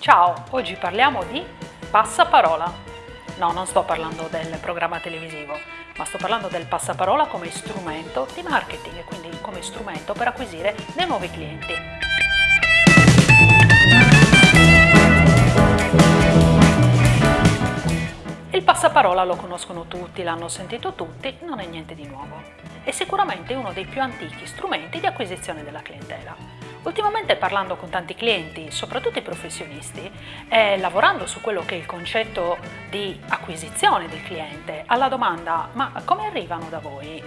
Ciao, oggi parliamo di passaparola. No, non sto parlando del programma televisivo, ma sto parlando del passaparola come strumento di marketing e quindi come strumento per acquisire dei nuovi clienti. Il passaparola lo conoscono tutti, l'hanno sentito tutti, non è niente di nuovo. È sicuramente uno dei più antichi strumenti di acquisizione della clientela. Ultimamente parlando con tanti clienti, soprattutto i professionisti, e lavorando su quello che è il concetto di acquisizione del cliente, alla domanda ma come arrivano da voi?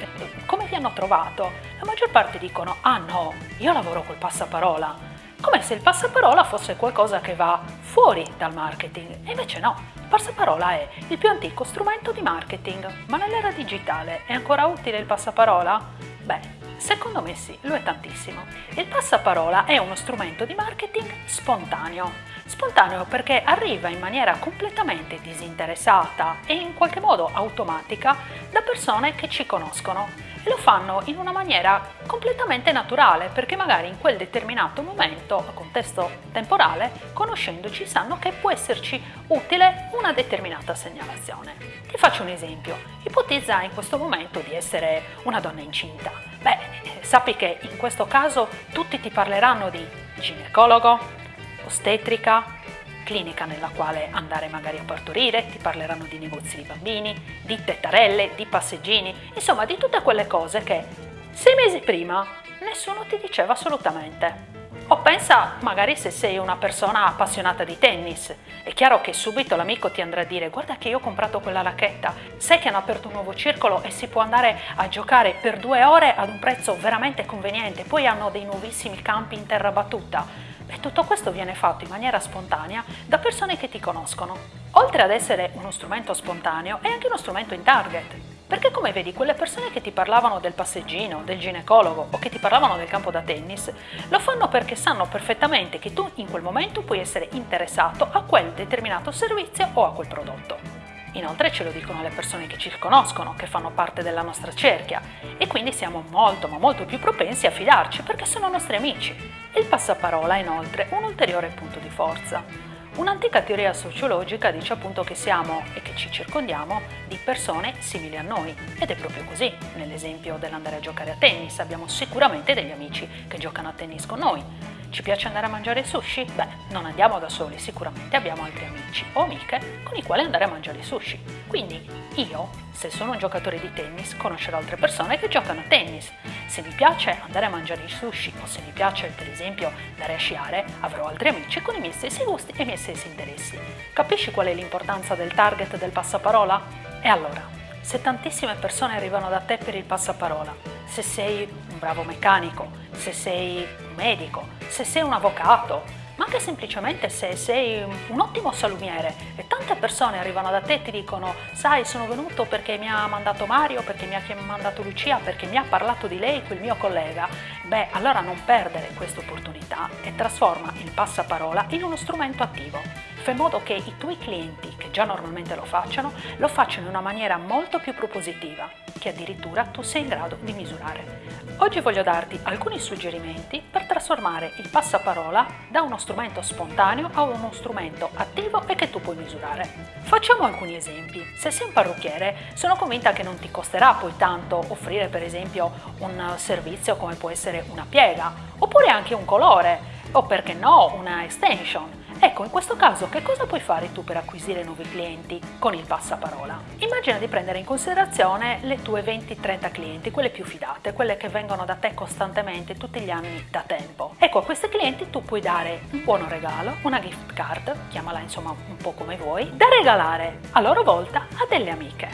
Come vi hanno trovato? La maggior parte dicono ah no, io lavoro col passaparola, come se il passaparola fosse qualcosa che va fuori dal marketing, e invece no, il passaparola è il più antico strumento di marketing, ma nell'era digitale è ancora utile il passaparola? Secondo me sì, lo è tantissimo. Il passaparola è uno strumento di marketing spontaneo. Spontaneo perché arriva in maniera completamente disinteressata e in qualche modo automatica da persone che ci conoscono. E lo fanno in una maniera completamente naturale perché magari in quel determinato momento, contesto temporale, conoscendoci sanno che può esserci utile una determinata segnalazione. Ti faccio un esempio, ipotizza in questo momento di essere una donna incinta. Beh, sappi che in questo caso tutti ti parleranno di ginecologo, ostetrica, clinica nella quale andare magari a partorire, ti parleranno di negozi di bambini, di tettarelle, di passeggini, insomma di tutte quelle cose che sei mesi prima nessuno ti diceva assolutamente. O pensa magari se sei una persona appassionata di tennis, è chiaro che subito l'amico ti andrà a dire guarda che io ho comprato quella racchetta, sai che hanno aperto un nuovo circolo e si può andare a giocare per due ore ad un prezzo veramente conveniente, poi hanno dei nuovissimi campi in terra battuta. E tutto questo viene fatto in maniera spontanea da persone che ti conoscono. Oltre ad essere uno strumento spontaneo, è anche uno strumento in target. Perché come vedi, quelle persone che ti parlavano del passeggino, del ginecologo o che ti parlavano del campo da tennis, lo fanno perché sanno perfettamente che tu in quel momento puoi essere interessato a quel determinato servizio o a quel prodotto. Inoltre ce lo dicono le persone che ci conoscono, che fanno parte della nostra cerchia e quindi siamo molto ma molto più propensi a fidarci perché sono nostri amici. Il passaparola è inoltre un ulteriore punto di forza. Un'antica teoria sociologica dice appunto che siamo e che ci circondiamo di persone simili a noi ed è proprio così. Nell'esempio dell'andare a giocare a tennis abbiamo sicuramente degli amici che giocano a tennis con noi. Ci piace andare a mangiare sushi? Beh, non andiamo da soli, sicuramente abbiamo altri amici o amiche con i quali andare a mangiare sushi. Quindi io, se sono un giocatore di tennis, conoscerò altre persone che giocano a tennis. Se mi piace andare a mangiare sushi o se mi piace per esempio andare a sciare, avrò altri amici con i miei stessi gusti e i miei stessi interessi. Capisci qual è l'importanza del target del passaparola? E allora, se tantissime persone arrivano da te per il passaparola, se sei un bravo meccanico, se sei un medico, se sei un avvocato, anche semplicemente se sei un ottimo salumiere. E tante persone arrivano da te e ti dicono sai sono venuto perché mi ha mandato Mario, perché mi ha mandato Lucia, perché mi ha parlato di lei quel mio collega, beh allora non perdere questa opportunità e trasforma il passaparola in uno strumento attivo. Fai in modo che i tuoi clienti, che già normalmente lo facciano, lo facciano in una maniera molto più propositiva, che addirittura tu sei in grado di misurare. Oggi voglio darti alcuni suggerimenti per trasformare il passaparola da uno strumento spontaneo a uno strumento attivo e che tu puoi misurare. Facciamo alcuni esempi. Se sei un parrucchiere, sono convinta che non ti costerà poi tanto offrire per esempio un servizio come può essere una piega, oppure anche un colore, o perché no una extension Ecco, in questo caso che cosa puoi fare tu per acquisire nuovi clienti con il passaparola? Immagina di prendere in considerazione le tue 20-30 clienti, quelle più fidate, quelle che vengono da te costantemente tutti gli anni da tempo. Ecco, a questi clienti tu puoi dare un buono regalo, una gift card, chiamala insomma un po' come vuoi, da regalare a loro volta a delle amiche.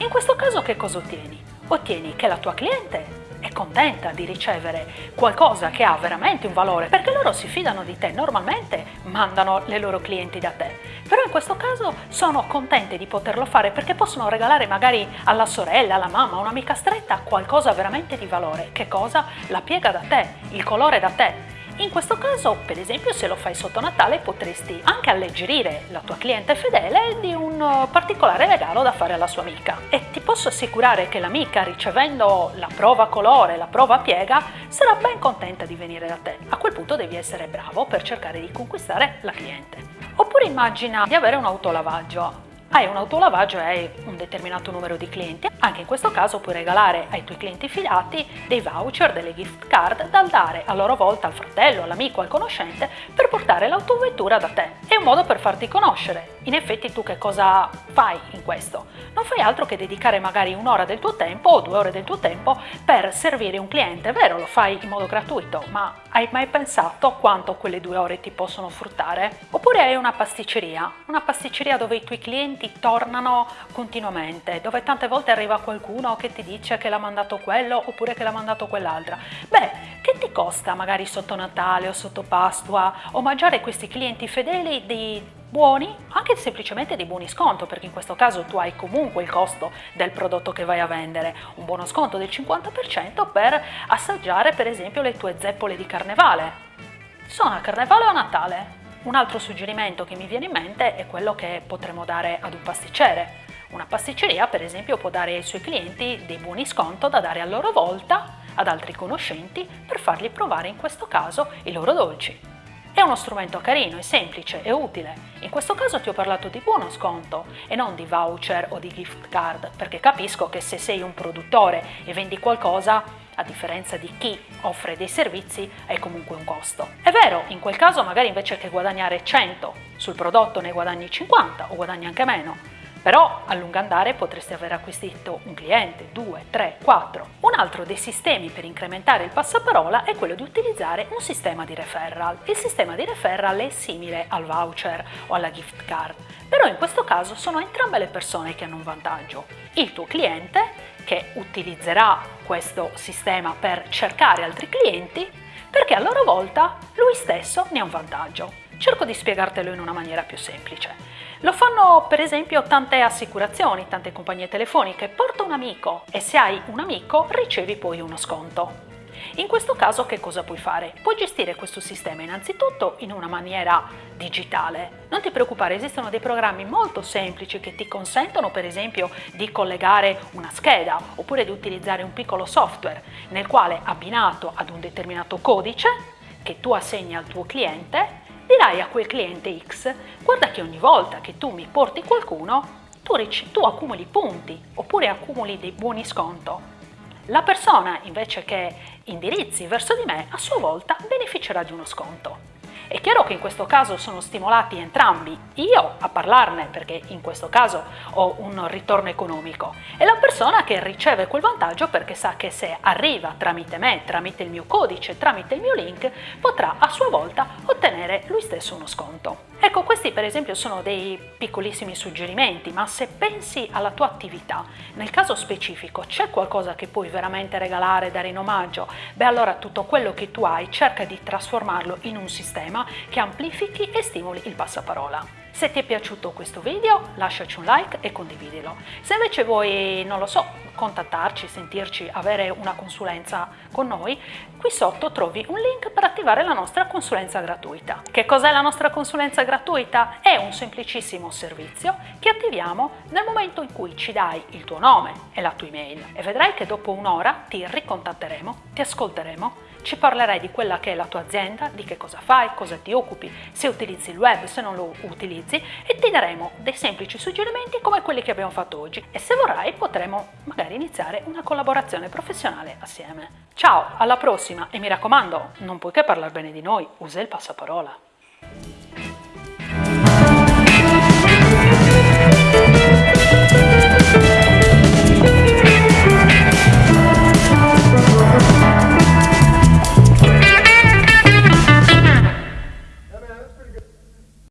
In questo caso che cosa ottieni? Ottieni che la tua cliente è contenta di ricevere qualcosa che ha veramente un valore perché loro si fidano di te, normalmente mandano le loro clienti da te, però in questo caso sono contente di poterlo fare perché possono regalare magari alla sorella, alla mamma, un'amica stretta qualcosa veramente di valore. Che cosa? La piega da te, il colore da te In questo caso, per esempio, se lo fai sotto Natale potresti anche alleggerire la tua cliente fedele di un uh, particolare regalo da fare alla sua amica. E ti posso assicurare che l'amica, ricevendo la prova colore, la prova piega, sarà ben contenta di venire da te. A quel punto devi essere bravo per cercare di conquistare la cliente. Oppure immagina di avere un autolavaggio hai un autolavaggio e hai un determinato numero di clienti. Anche in questo caso puoi regalare ai tuoi clienti fidati dei voucher, delle gift card da dare a loro volta al fratello, all'amico, al conoscente per portare l'autovettura da te. È un modo per farti conoscere. In effetti tu che cosa fai in questo? Non fai altro che dedicare magari un'ora del tuo tempo o due ore del tuo tempo per servire un cliente. È vero, lo fai in modo gratuito, ma hai mai pensato quanto quelle due ore ti possono fruttare? Oppure hai una pasticceria, una pasticceria dove i tuoi clienti tornano continuamente, dove tante volte arriva qualcuno che ti dice che l'ha mandato quello oppure che l'ha mandato quell'altra. Beh, che ti costa magari sotto Natale o sotto Pasqua omaggiare questi clienti fedeli di buoni, anche semplicemente di buoni sconto, perché in questo caso tu hai comunque il costo del prodotto che vai a vendere, un buono sconto del 50% per assaggiare per esempio le tue zeppole di carnevale. Sono a carnevale o a Natale? Un altro suggerimento che mi viene in mente è quello che potremmo dare ad un pasticcere. Una pasticceria per esempio può dare ai suoi clienti dei buoni sconto da dare a loro volta ad altri conoscenti per fargli provare in questo caso i loro dolci. È uno strumento carino, è semplice, è utile. In questo caso ti ho parlato di buono sconto e non di voucher o di gift card, perché capisco che se sei un produttore e vendi qualcosa, a differenza di chi offre dei servizi, hai comunque un costo. È vero, in quel caso magari invece che guadagnare 100 sul prodotto ne guadagni 50 o guadagni anche meno, però a lungo andare potresti aver acquisito un cliente, due, tre, quattro. Un altro dei sistemi per incrementare il passaparola è quello di utilizzare un sistema di referral. Il sistema di referral è simile al voucher o alla gift card, però in questo caso sono entrambe le persone che hanno un vantaggio. Il tuo cliente che utilizzerà questo sistema per cercare altri clienti perché a loro volta lui stesso ne ha un vantaggio. Cerco di spiegartelo in una maniera più semplice. Lo fanno per esempio tante assicurazioni, tante compagnie telefoniche, porta un amico e se hai un amico ricevi poi uno sconto. In questo caso che cosa puoi fare? Puoi gestire questo sistema innanzitutto in una maniera digitale. Non ti preoccupare, esistono dei programmi molto semplici che ti consentono per esempio di collegare una scheda oppure di utilizzare un piccolo software nel quale abbinato ad un determinato codice che tu assegni al tuo cliente dirai a quel cliente X, guarda che ogni volta che tu mi porti qualcuno, tu, tu accumuli punti oppure accumuli dei buoni sconto. La persona invece che indirizzi verso di me a sua volta beneficerà di uno sconto. È chiaro che in questo caso sono stimolati entrambi, io a parlarne perché in questo caso ho un ritorno economico e la persona che riceve quel vantaggio perché sa che se arriva tramite me, tramite il mio codice, tramite il mio link, potrà a sua volta ottenere lui stesso uno sconto. Ecco, questi per esempio sono dei piccolissimi suggerimenti, ma se pensi alla tua attività, nel caso specifico c'è qualcosa che puoi veramente regalare, dare in omaggio, beh allora tutto quello che tu hai cerca di trasformarlo in un sistema che amplifichi e stimoli il passaparola. Se ti è piaciuto questo video lasciaci un like e condividilo. Se invece vuoi, non lo so, contattarci, sentirci, avere una consulenza con noi, qui sotto trovi un link per attivare la nostra consulenza gratuita. Che cos'è la nostra consulenza gratuita? È un semplicissimo servizio che attiviamo nel momento in cui ci dai il tuo nome e la tua email e vedrai che dopo un'ora ti ricontatteremo, ti ascolteremo ci parlerai di quella che è la tua azienda, di che cosa fai, cosa ti occupi, se utilizzi il web, se non lo utilizzi e ti daremo dei semplici suggerimenti come quelli che abbiamo fatto oggi e se vorrai potremo magari iniziare una collaborazione professionale assieme. Ciao, alla prossima e mi raccomando, non puoi che parlare bene di noi, usa il passaparola.